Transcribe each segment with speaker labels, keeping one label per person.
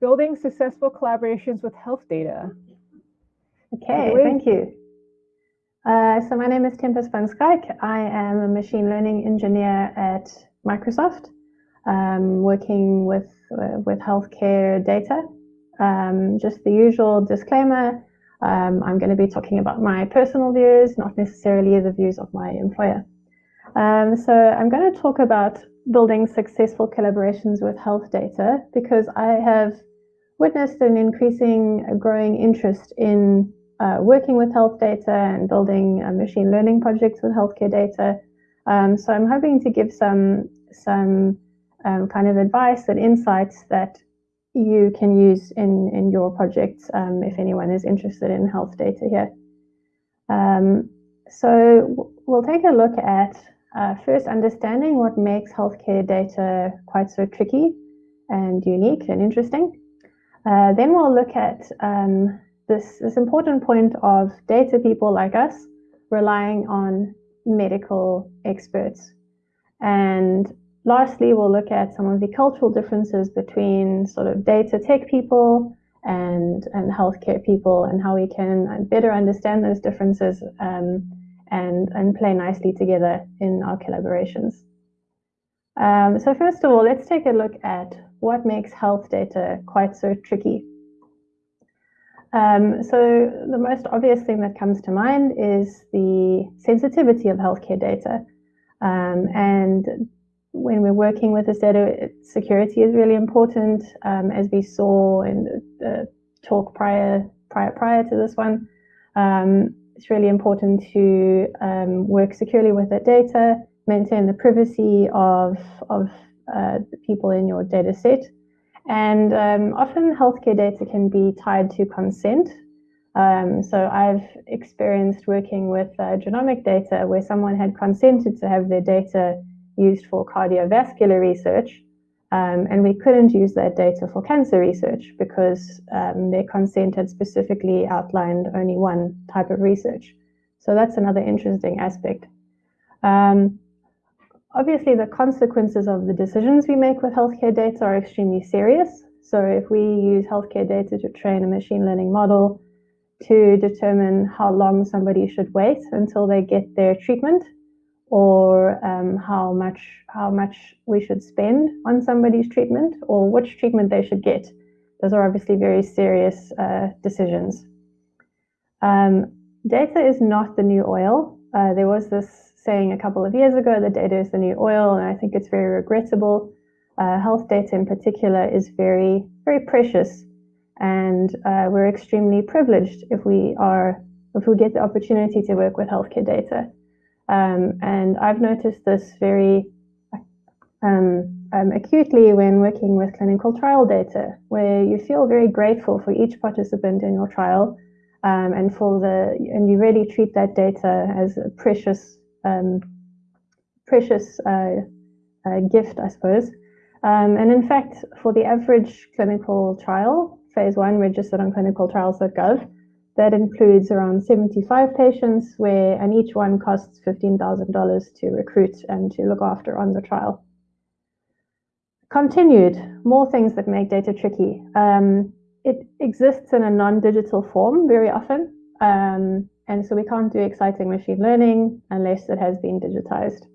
Speaker 1: building successful collaborations with health data.
Speaker 2: Okay, thank you. Uh, so my name is Tempest van Schaik. I am a machine learning engineer at Microsoft, um, working with uh, with healthcare data. Um, just the usual disclaimer. Um, I'm going to be talking about my personal views, not necessarily the views of my employer. Um, so I'm going to talk about building successful collaborations with health data because I have witnessed an increasing, growing interest in uh, working with health data and building uh, machine learning projects with healthcare data. Um, so I'm hoping to give some some um, kind of advice and insights that you can use in in your projects um, if anyone is interested in health data here. Um, so we'll take a look at uh, first, understanding what makes healthcare data quite so tricky and unique and interesting. Uh, then we'll look at um, this, this important point of data people like us relying on medical experts. And lastly, we'll look at some of the cultural differences between sort of data tech people and, and healthcare people and how we can better understand those differences um, and, and play nicely together in our collaborations. Um, so first of all, let's take a look at what makes health data quite so tricky. Um, so the most obvious thing that comes to mind is the sensitivity of healthcare data. Um, and when we're working with this data, security is really important, um, as we saw in the, the, talk prior, prior, prior to this one. Um, it's really important to um, work securely with that data, maintain the privacy of, of uh, the people in your data set. And um, often healthcare data can be tied to consent. Um, so I've experienced working with uh, genomic data where someone had consented to have their data used for cardiovascular research, um, and we couldn't use that data for cancer research because um, their consent had specifically outlined only one type of research. So that's another interesting aspect. Um, obviously, the consequences of the decisions we make with healthcare data are extremely serious. So if we use healthcare data to train a machine learning model to determine how long somebody should wait until they get their treatment, or um, how much how much we should spend on somebody's treatment or which treatment they should get. Those are obviously very serious uh, decisions. Um, data is not the new oil. Uh, there was this saying a couple of years ago that data is the new oil, and I think it's very regrettable. Uh, health data in particular is very, very precious, and uh, we're extremely privileged if we are if we get the opportunity to work with healthcare data. Um, and I've noticed this very um, um, acutely when working with clinical trial data, where you feel very grateful for each participant in your trial, um, and for the and you really treat that data as a precious, um, precious uh, uh, gift, I suppose. Um, and in fact, for the average clinical trial, phase one registered on clinicaltrials.gov, that includes around 75 patients where, and each one costs $15,000 to recruit and to look after on the trial. Continued, more things that make data tricky. Um, it exists in a non-digital form very often. Um, and so we can't do exciting machine learning unless it has been digitized.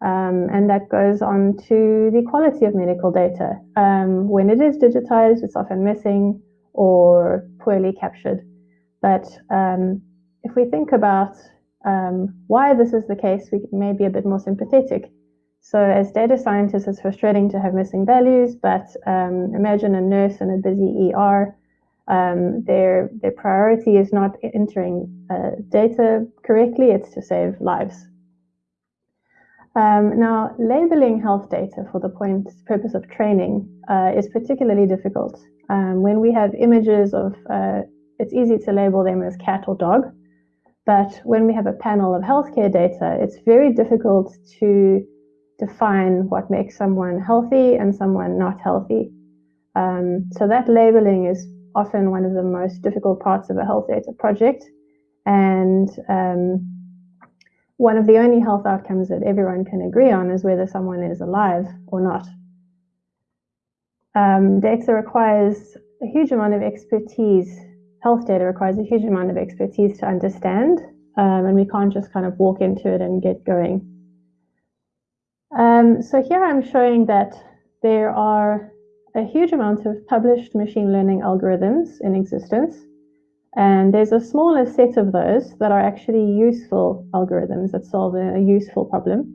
Speaker 2: Um, and that goes on to the quality of medical data. Um, when it is digitized, it's often missing or poorly captured. But um, if we think about um, why this is the case, we may be a bit more sympathetic. So as data scientists, it's frustrating to have missing values, but um, imagine a nurse in a busy ER. Their, their priority is not entering uh, data correctly, it's to save lives. Um, now, labeling health data for the point purpose of training uh, is particularly difficult. Um, when we have images of uh, it's easy to label them as cat or dog. But when we have a panel of healthcare data, it's very difficult to define what makes someone healthy and someone not healthy. Um, so that labeling is often one of the most difficult parts of a health data project. And um, one of the only health outcomes that everyone can agree on is whether someone is alive or not. um, data requires a huge amount of expertise. Health data requires a huge amount of expertise to understand, um, and we can't just kind of walk into it and get going. Um, so here I'm showing that there are a huge amount of published machine learning algorithms in existence. And there's a smaller set of those that are actually useful algorithms that solve a, useful problem.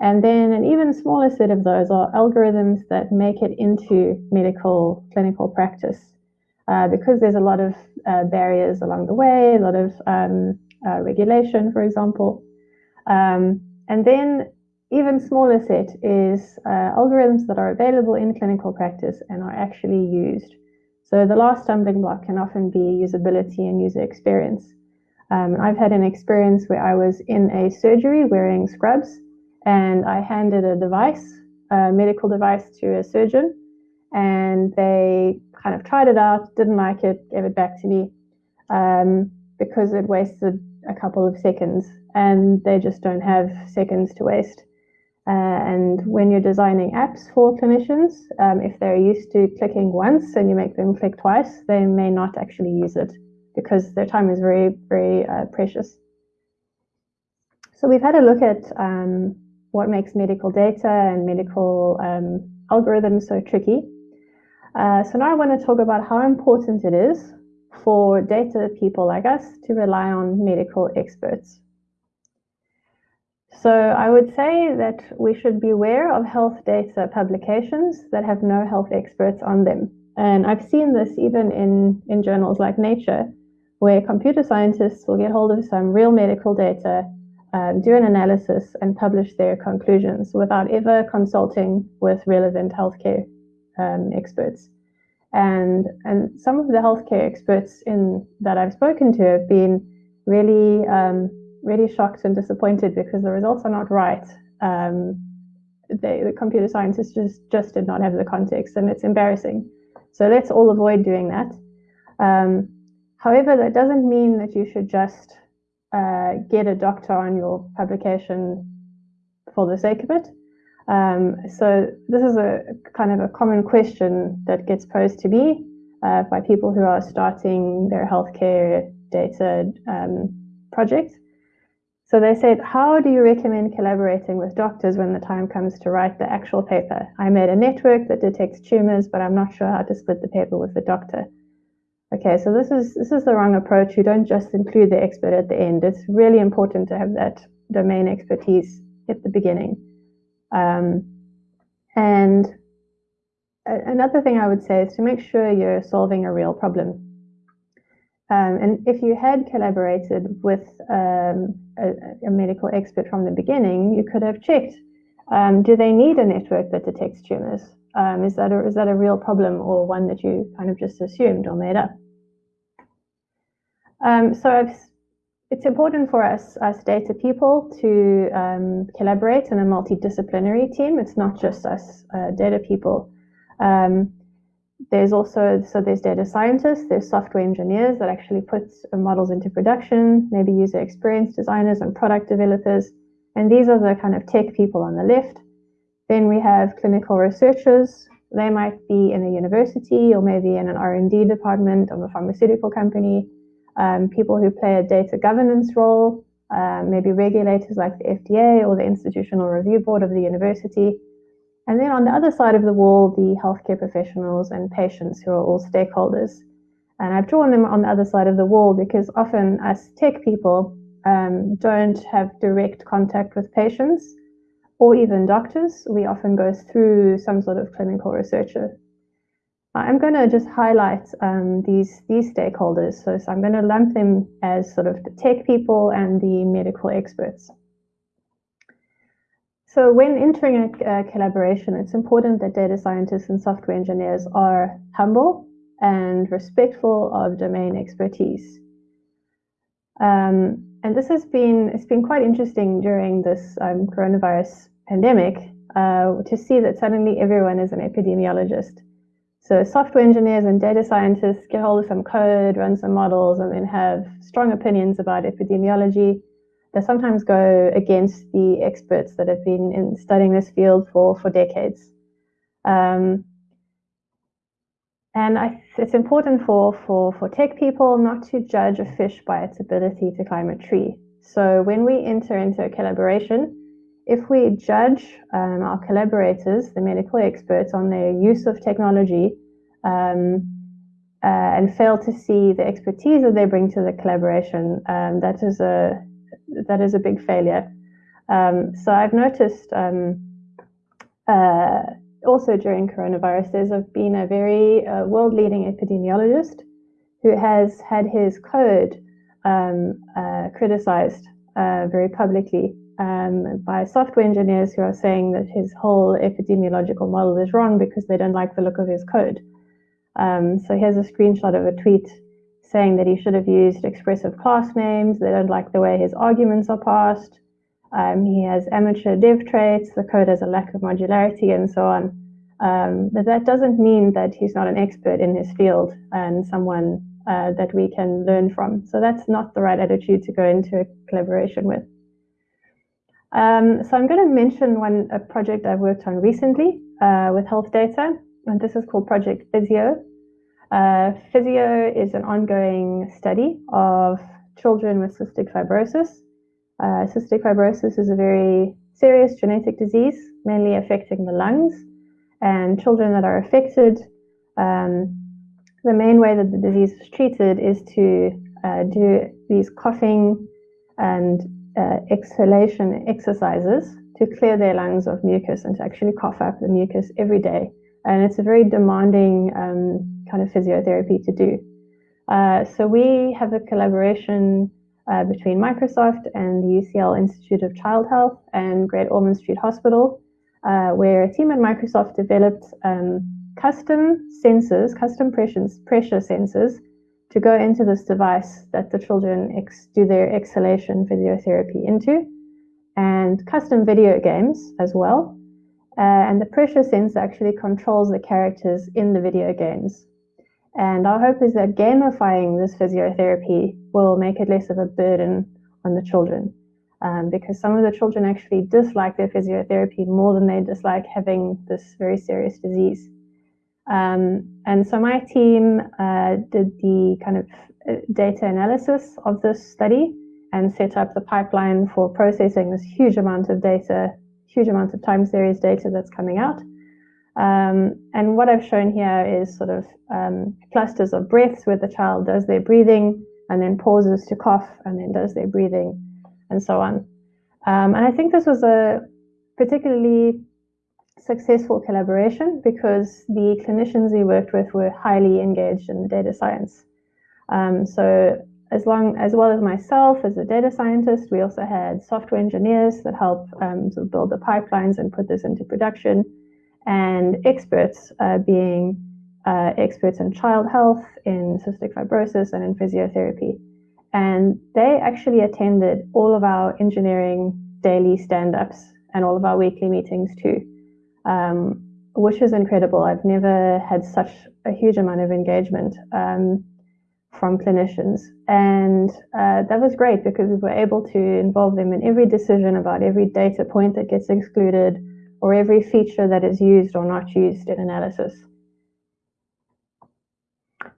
Speaker 2: And then an even smaller set of those are algorithms that make it into medical clinical practice. Uh, because there's a lot of uh, barriers along the way, a lot of um, uh, regulation, for example. Um, and then even smaller set is uh, algorithms that are available in clinical practice and are actually used. So the last stumbling block can often be usability and user experience. Um, I've had an experience where I was in a surgery wearing scrubs and I handed a device, a medical device to a surgeon and they kind of tried it out, didn't like it, gave it back to me um, because it wasted a couple of seconds and they just don't have seconds to waste. Uh, and when you're designing apps for clinicians, um, if they're used to clicking once and you make them click twice, they may not actually use it because their time is very, very uh, precious. So we've had a look at um, what makes medical data and medical um, algorithms so tricky. Uh, so now I want to talk about how important it is for data people like us to rely on medical experts. So I would say that we should be aware of health data publications that have no health experts on them. And I've seen this even in, in journals like Nature, where computer scientists will get hold of some real medical data, um, do an analysis, and publish their conclusions without ever consulting with relevant healthcare um, experts. And, and some of the healthcare experts in, that I've spoken to have been really um, really shocked and disappointed because the results are not right. Um, they, the computer scientists just, just did not have the context, and it's embarrassing. So let's all avoid doing that. Um, however, that doesn't mean that you should just uh, get a doctor on your publication for the sake of it. Um, so this is a kind of a common question that gets posed to me uh, by people who are starting their healthcare data um, project. So they said, how do you recommend collaborating with doctors when the time comes to write the actual paper? I made a network that detects tumors, but I'm not sure how to split the paper with the doctor. Okay, so this is this is the wrong approach. You don't just include the expert at the end. It's really important to have that domain expertise at the beginning. Um, and another thing I would say is to make sure you're solving a real problem. Um, and if you had collaborated with um, a, a, medical expert from the beginning, you could have checked, um, do they need a network that detects tumors? Um, is, that a, is that a real problem or one that you kind of just assumed or made up? Um, so I've, it's important for us as data people to um, collaborate in a multidisciplinary team. It's not just us uh, data people. Um, there's also, so there's data scientists, there's software engineers that actually put models into production, maybe user experience designers and product developers. And these are the kind of tech people on the left. Then we have clinical researchers. They might be in a university or maybe in an R&D department of a pharmaceutical company. Um, people who play a data governance role, uh, maybe regulators like the FDA or the Institutional Review Board of the university. And then on the other side of the wall, the healthcare professionals and patients who are all stakeholders. And I've drawn them on the other side of the wall because often as tech people um, don't have direct contact with patients or even doctors. We often go through some sort of clinical researcher. I'm going to just highlight um, these these stakeholders. So, so I'm going to lump them as sort of the tech people and the medical experts. So when entering a, a collaboration, it's important that data scientists and software engineers are humble and respectful of domain expertise. Um, and this has been it's been quite interesting during this um, coronavirus pandemic uh, to see that suddenly everyone is an epidemiologist. So software engineers and data scientists get hold of some code, run some models, and then have strong opinions about epidemiology they sometimes go against the experts that have been in studying this field for, for decades. Um, and I, it's important for, for, for tech people not to judge a fish by its ability to climb a tree. So when we enter into a collaboration, if we judge um, our collaborators, the medical experts, on their use of technology um, uh, and fail to see the expertise that they bring to the collaboration, um, that is a that is a big failure. Um, so I've noticed um, uh, also during coronavirus, there's been a very uh, world-leading epidemiologist who has had his code um, uh, criticized uh, very publicly um, by software engineers who are saying that his whole epidemiological model is wrong because they don't like the look of his code. Um, so here's a screenshot of a tweet saying that he should have used expressive class names. They don't like the way his arguments are passed. Um, he has amateur dev traits. The code has a lack of modularity and so on. Um, but that doesn't mean that he's not an expert in his field and someone uh, that we can learn from. So that's not the right attitude to go into a collaboration with. Um, so I'm going to mention one a project I've worked on recently uh, with health data, and this is called Project Fizzyo. Uh, Fizzyo is an ongoing study of children with cystic fibrosis. Uh, cystic fibrosis is a very serious genetic disease, mainly affecting the lungs, and children that are affected, um, the main way that the disease is treated is to uh, do these coughing and uh, exhalation exercises to clear their lungs of mucus and to actually cough up the mucus every day. And it's a very demanding um, kind of physiotherapy to do. Uh, so we have a collaboration uh, between Microsoft and the UCL Institute of Child Health and Great Ormond Street Hospital, uh, where a team at Microsoft developed um, custom sensors, custom pressure, pressure sensors to go into this device that the children do their exhalation physiotherapy into, and custom video games as well. Uh, and the pressure sensor actually controls the characters in the video games. And our hope is that gamifying this physiotherapy will make it less of a burden on the children. Um, because some of the children actually dislike their physiotherapy more than they dislike having this very serious disease. Um, and so my team uh, did the kind of uh, data analysis of this study and set up the pipeline for processing this huge amount of data, huge amount of time series data that's coming out. Um, and what I've shown here is sort of um, clusters of breaths where the child does their breathing and then pauses to cough and then does their breathing and so on. Um, and I think this was a particularly successful collaboration because the clinicians we worked with were highly engaged in the data science. Um, so as long as well as myself as a data scientist, we also had software engineers that help um, sort of build the pipelines and put this into production, and experts uh, being uh, experts in child health, in cystic fibrosis, and in physiotherapy. And they actually attended all of our engineering daily stand-ups and all of our weekly meetings too um, which is incredible. I've never had such a huge amount of engagement um, from clinicians. And uh, that was great because we were able to involve them in every decision about every data point that gets excluded or every feature that is used or not used in analysis.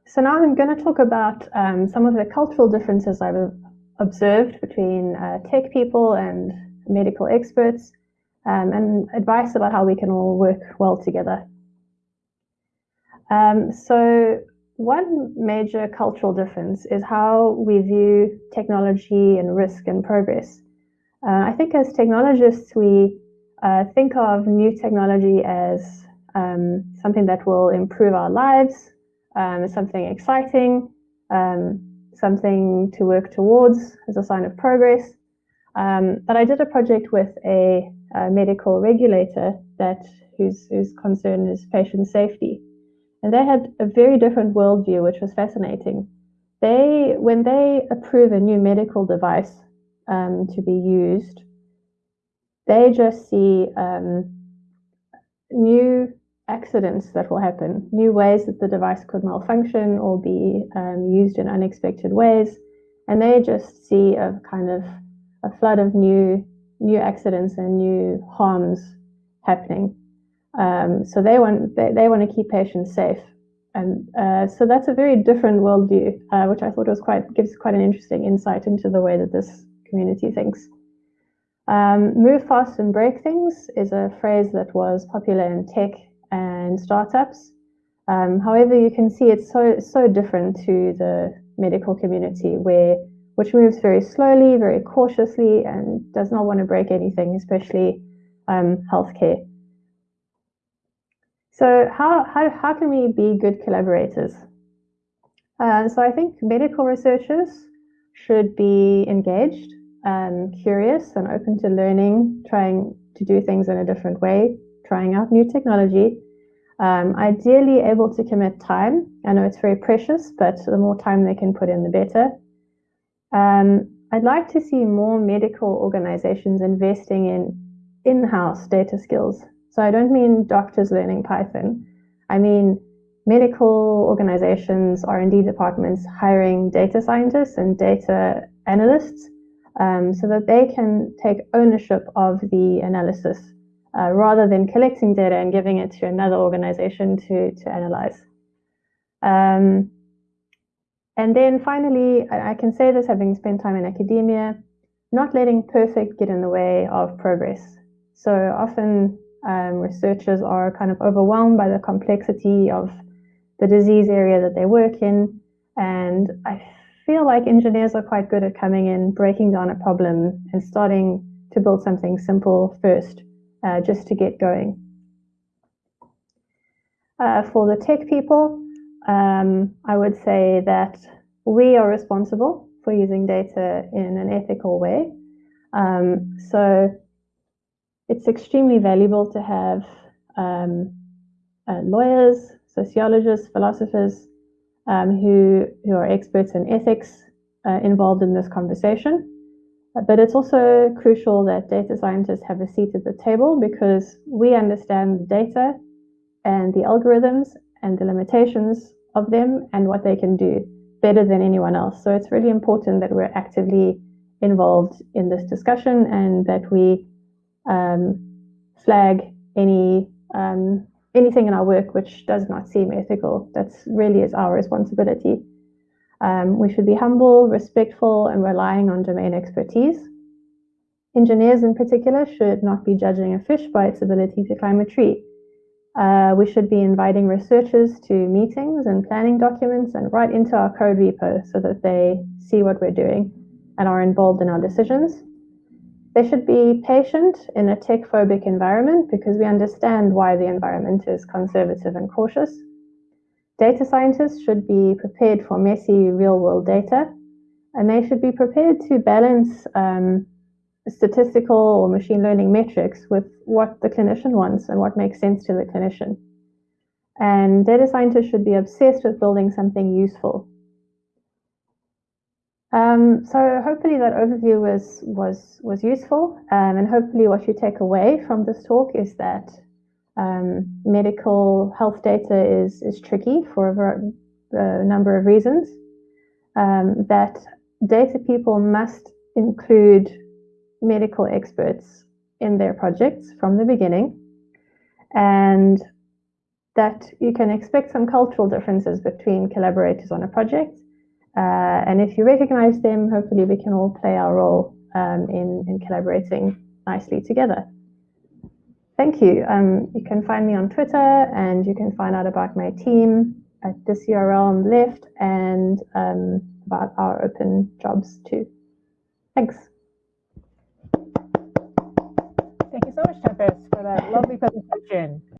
Speaker 2: So now I'm going to talk about um, some of the cultural differences I've observed between uh, tech people and medical experts um, and advice about how we can all work well together. Um, so one major cultural difference is how we view technology and risk and progress. Uh, I think as technologists, we uh, think of new technology as um, something that will improve our lives, um, something exciting, um, something to work towards as a sign of progress. Um, but I did a project with a medical regulator that whose, whose concern is patient safety. And they had a very different worldview, which was fascinating. They, when they approve a new medical device um, to be used, they just see um, new accidents that will happen, new ways that the device could malfunction or be um, used in unexpected ways. And they just see a kind of a flood of new new accidents and new harms happening. Um, so they want they, they want to keep patients safe, And uh, so that's a very different worldview, uh, which I thought was quite gives quite an interesting insight into the way that this community thinks. Um, move fast and break things is a phrase that was popular in tech and startups. Um, however, you can see it's so so different to the medical community, where which moves very slowly, very cautiously, and does not want to break anything, especially um, healthcare. So how, how, how can we be good collaborators? Uh, so I think medical researchers should be engaged, and curious and open to learning, trying to do things in a different way, trying out new technology. Um, ideally able to commit time. I know it's very precious, but the more time they can put in, the better. Um, I'd like to see more medical organizations investing in in-house data skills so I don't mean doctors learning Python. I mean medical organizations, R&D departments hiring data scientists and data analysts um, so that they can take ownership of the analysis uh, rather than collecting data and giving it to another organization to, to analyze. Um, and then finally, I, can say this having spent time in academia, not letting perfect get in the way of progress. So often um, researchers are kind of overwhelmed by the complexity of the disease area that they work in. And I feel like engineers are quite good at coming in, breaking down a problem, and starting to build something simple first, uh, just to get going. Uh, for the tech people, um, I would say that we are responsible for using data in an ethical way. Um, so it's extremely valuable to have um, uh, lawyers, sociologists, philosophers um, who, who are experts in ethics uh, involved in this conversation. But it's also crucial that data scientists have a seat at the table because we understand the data and the algorithms and the limitations of them and what they can do better than anyone else. So it's really important that we're actively involved in this discussion and that we um, flag any um, anything in our work which does not seem ethical. That's really is our responsibility. Um, we should be humble, respectful, and relying on domain expertise. Engineers, in particular, should not be judging a fish by its ability to climb a tree. Uh, we should be inviting researchers to meetings and planning documents and right into our code repo so that they see what we're doing and are involved in our decisions. They should be patient in a tech phobic environment because we understand why the environment is conservative and cautious. Data scientists should be prepared for messy real world data, and they should be prepared to balance um, statistical or machine learning metrics with what the clinician wants and what makes sense to the clinician. And data scientists should be obsessed with building something useful um, so hopefully that overview was was was useful, um, and hopefully what you take away from this talk is that um, medical health data is is tricky for a, a number of reasons. Um, that data people must include medical experts in their projects from the beginning, and that you can expect some cultural differences between collaborators on a project uh, and if you recognize them, hopefully we can all play our role um, in, in collaborating nicely together. Thank you. Um, you can find me on Twitter and you can find out about my team at this URL on the left and um, about our open jobs too. Thanks.
Speaker 1: So much, Tempest, for that lovely presentation.